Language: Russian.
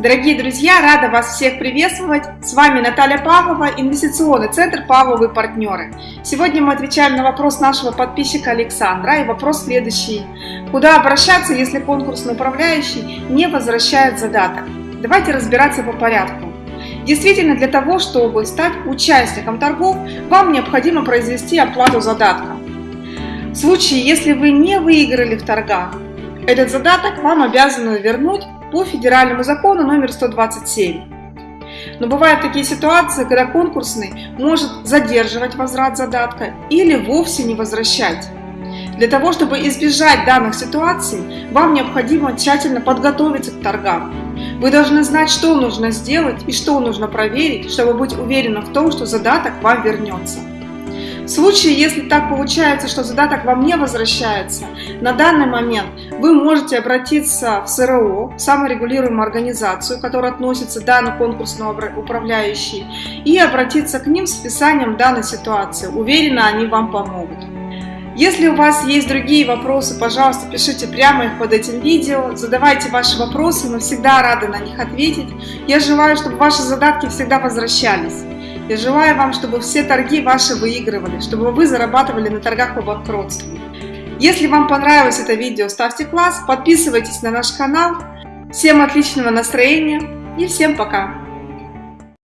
Дорогие друзья, рада вас всех приветствовать. С вами Наталья Павлова, инвестиционный центр «Павловы партнеры». Сегодня мы отвечаем на вопрос нашего подписчика Александра. И вопрос следующий. Куда обращаться, если конкурсный управляющий не возвращает задаток? Давайте разбираться по порядку. Действительно, для того, чтобы стать участником торгов, вам необходимо произвести оплату задатка. В случае, если вы не выиграли в торгах, этот задаток вам обязаны вернуть по федеральному закону номер 127. Но бывают такие ситуации, когда конкурсный может задерживать возврат задатка или вовсе не возвращать. Для того, чтобы избежать данных ситуаций, вам необходимо тщательно подготовиться к торгам. Вы должны знать, что нужно сделать и что нужно проверить, чтобы быть уверенным в том, что задаток вам вернется. В случае, если так получается, что задаток вам не возвращается, на данный момент вы можете обратиться в СРО, саморегулируемую организацию, которая относится к данному конкурсному управляющей, и обратиться к ним с описанием данной ситуации. Уверена, они вам помогут. Если у вас есть другие вопросы, пожалуйста, пишите прямо их под этим видео, задавайте ваши вопросы, мы всегда рады на них ответить. Я желаю, чтобы ваши задатки всегда возвращались. Я желаю вам, чтобы все торги ваши выигрывали, чтобы вы зарабатывали на торгах по банкротству. Если вам понравилось это видео, ставьте класс, подписывайтесь на наш канал. Всем отличного настроения и всем пока!